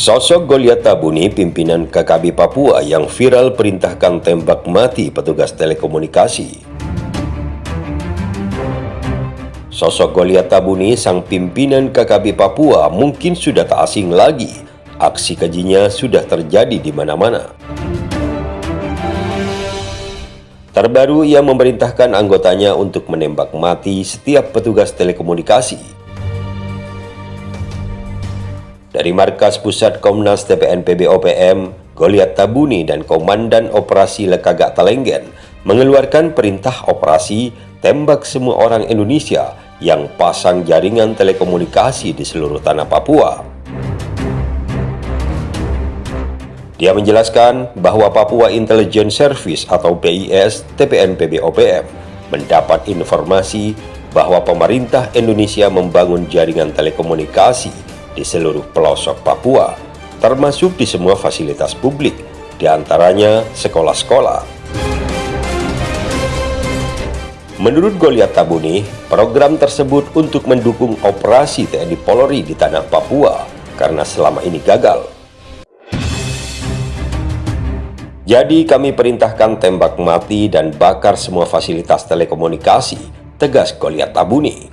Sosok Goliat Tabuni, pimpinan KKB Papua yang viral perintahkan tembak mati petugas telekomunikasi. Sosok Goliat Tabuni, sang pimpinan KKB Papua mungkin sudah tak asing lagi. Aksi kejinya sudah terjadi di mana-mana. Terbaru, ia memerintahkan anggotanya untuk menembak mati setiap petugas telekomunikasi dari Markas Pusat Komnas TPNPB OPM, Goliat Tabuni dan Komandan Operasi Lekagak Talenggen mengeluarkan perintah operasi tembak semua orang Indonesia yang pasang jaringan telekomunikasi di seluruh tanah Papua. Dia menjelaskan bahwa Papua Intelligence Service atau PIS TPNPB OPM mendapat informasi bahwa pemerintah Indonesia membangun jaringan telekomunikasi di seluruh pelosok Papua, termasuk di semua fasilitas publik, di antaranya sekolah-sekolah. Menurut Goliat Tabuni, program tersebut untuk mendukung operasi TNI Polri di tanah Papua karena selama ini gagal. Jadi kami perintahkan tembak mati dan bakar semua fasilitas telekomunikasi, tegas Goliat Tabuni.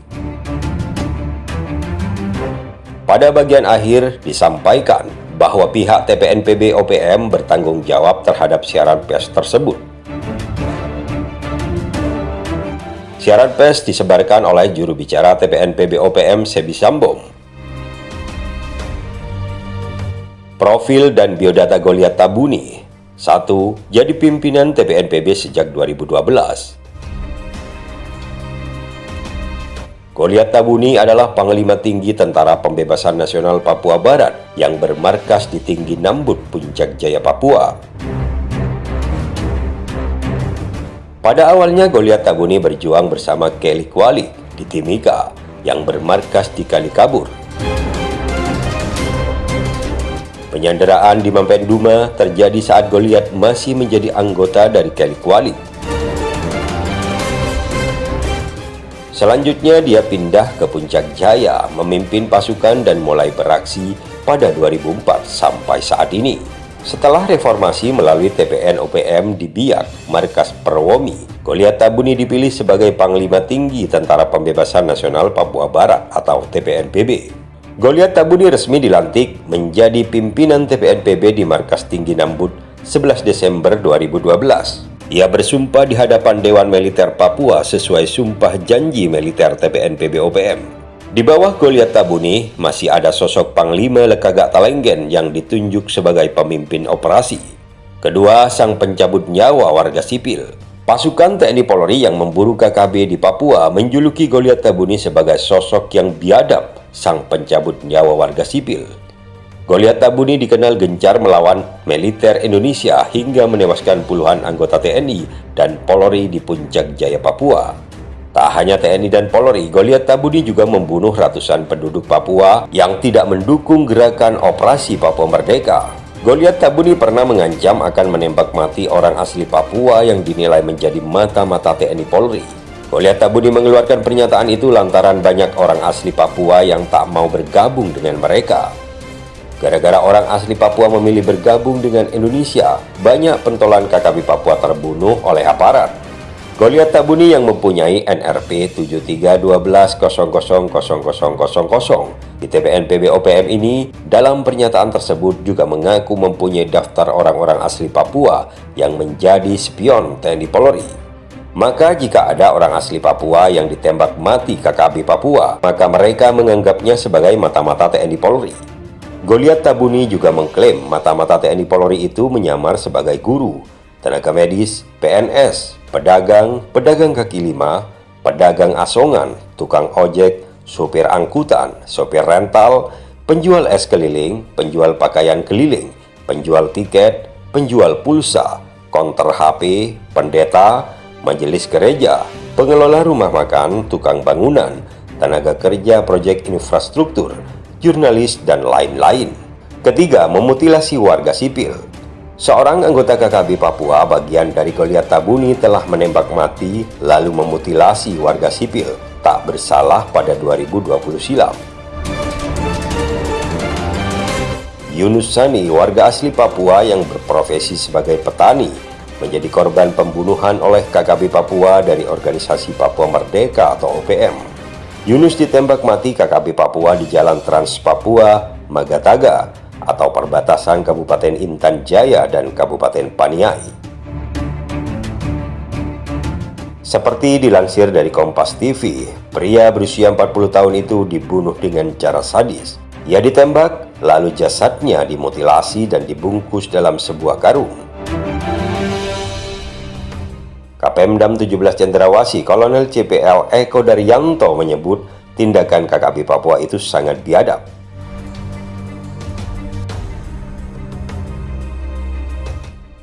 Pada bagian akhir disampaikan bahwa pihak TPNPB OPM bertanggung jawab terhadap siaran pers tersebut. Siaran pers disebarkan oleh juru bicara TPNPB OPM Sebi Sambom. Profil dan biodata Goliat Tabuni 1. Jadi pimpinan TPNPB sejak 2012 Goliat Tabuni adalah Panglima Tinggi Tentara Pembebasan Nasional Papua Barat yang bermarkas di Tinggi Nambut, Puncak Jaya, Papua. Pada awalnya Goliat Tabuni berjuang bersama Kelly Kuali di Timika yang bermarkas di Kalikabur. Penyanderaan di Mampenduma terjadi saat Goliat masih menjadi anggota dari Kelly Kuali Selanjutnya dia pindah ke Puncak Jaya memimpin pasukan dan mulai beraksi pada 2004 sampai saat ini. Setelah reformasi melalui TPN OPM di Biak, Markas Perwomi, Goliat Tabuni dipilih sebagai Panglima Tinggi Tentara Pembebasan Nasional Papua Barat atau TPNPB. Goliat Tabuni resmi dilantik menjadi pimpinan TPNPB di Markas Tinggi Nambut 11 Desember 2012. Ia bersumpah di hadapan Dewan Militer Papua sesuai sumpah janji militer TPNPB OPM. Di bawah Goliat Tabuni, masih ada sosok Panglima Lekagak Talenggen yang ditunjuk sebagai pemimpin operasi. Kedua, sang pencabut nyawa warga sipil. Pasukan TNI Polri yang memburu KKB di Papua menjuluki Goliat Tabuni sebagai sosok yang biadab sang pencabut nyawa warga sipil. Goliat Tabuni dikenal gencar melawan militer Indonesia hingga menewaskan puluhan anggota TNI dan Polri di Puncak Jaya, Papua. Tak hanya TNI dan Polri, Goliat Tabuni juga membunuh ratusan penduduk Papua yang tidak mendukung gerakan operasi Papua Merdeka. Goliat Tabuni pernah mengancam akan menembak mati orang asli Papua yang dinilai menjadi mata-mata TNI Polri. Goliat Tabuni mengeluarkan pernyataan itu lantaran banyak orang asli Papua yang tak mau bergabung dengan mereka. Gara-gara orang asli Papua memilih bergabung dengan Indonesia, banyak pentolan KKB Papua terbunuh oleh aparat. Goliat Tabuni yang mempunyai NRP 7312000000 di TPN PB OPM ini dalam pernyataan tersebut juga mengaku mempunyai daftar orang-orang asli Papua yang menjadi spion TNI Polri. Maka jika ada orang asli Papua yang ditembak mati KKB Papua, maka mereka menganggapnya sebagai mata-mata TNI Polri. Goliat Tabuni juga mengklaim mata-mata TNI Polri itu menyamar sebagai guru, tenaga medis, PNS, pedagang, pedagang kaki lima, pedagang asongan, tukang ojek, sopir angkutan, sopir rental, penjual es keliling, penjual pakaian keliling, penjual tiket, penjual pulsa, konter HP, pendeta, majelis gereja, pengelola rumah makan, tukang bangunan, tenaga kerja proyek infrastruktur, jurnalis, dan lain-lain. Ketiga, memutilasi warga sipil. Seorang anggota KKB Papua bagian dari Goliat Tabuni telah menembak mati lalu memutilasi warga sipil tak bersalah pada 2020 silam. Yunus Sani, warga asli Papua yang berprofesi sebagai petani, menjadi korban pembunuhan oleh KKB Papua dari organisasi Papua Merdeka atau OPM. Yunus ditembak mati KKB Papua di Jalan Trans Papua, Magataga, atau perbatasan Kabupaten Intan Jaya dan Kabupaten Paniai. Seperti dilansir dari Kompas TV, pria berusia 40 tahun itu dibunuh dengan cara sadis. Ia ditembak Lalu jasadnya dimutilasi dan dibungkus dalam sebuah karung. Kapemdam 17 Cendrawasi Kolonel CPL Eko Daryanto menyebut tindakan KKB Papua itu sangat biadab.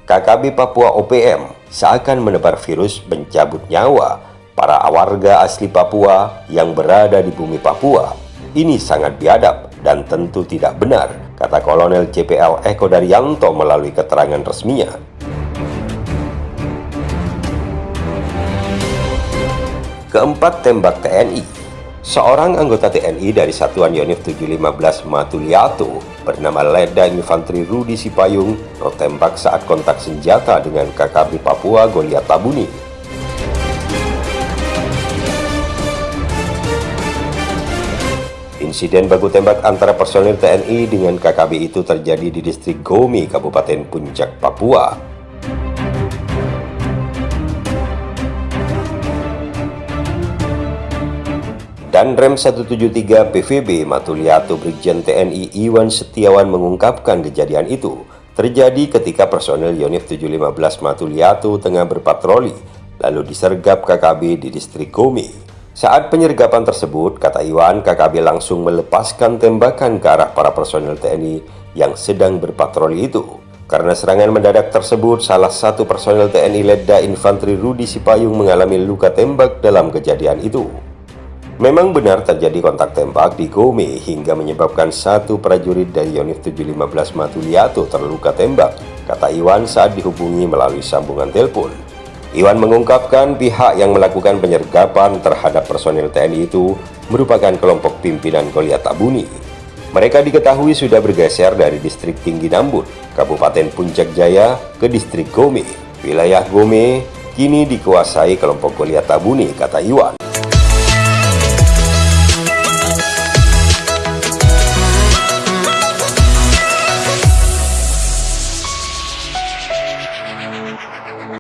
KKB Papua OPM seakan menebar virus mencabut nyawa para warga asli Papua yang berada di bumi Papua. Ini sangat biadab dan tentu tidak benar, kata Kolonel CPL Eko Daryanto melalui keterangan resminya. Keempat tembak TNI Seorang anggota TNI dari Satuan Yonif 715 Matuliatu bernama Leda Infantri Rudi Sipayung tertembak saat kontak senjata dengan KKB Papua Goliat Tabuni Insiden baku tembak antara personil TNI dengan KKB itu terjadi di distrik Gomi, Kabupaten Puncak, Papua. Dan Rem 173 PVB Matuliatu Brigjen TNI Iwan Setiawan mengungkapkan kejadian itu terjadi ketika personel Yonif 715 Matuliatu tengah berpatroli lalu disergap KKB di distrik Gomi. Saat penyergapan tersebut, kata Iwan, KKB langsung melepaskan tembakan ke arah para personel TNI yang sedang berpatroli itu. Karena serangan mendadak tersebut, salah satu personel TNI Ledda Infanteri Rudi Sipayung mengalami luka tembak dalam kejadian itu. Memang benar terjadi kontak tembak di Gome hingga menyebabkan satu prajurit dari Yonif 715 Matuliato terluka tembak, kata Iwan saat dihubungi melalui sambungan telepon. Iwan mengungkapkan pihak yang melakukan penyergapan terhadap personil TNI itu merupakan kelompok pimpinan Goliat Tabuni. Mereka diketahui sudah bergeser dari distrik Tinggi Nambut, Kabupaten Puncak Jaya ke distrik Gome. Wilayah Gome kini dikuasai kelompok Goliat Tabuni, kata Iwan.